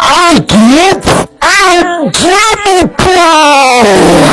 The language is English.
I get I'm it Pro!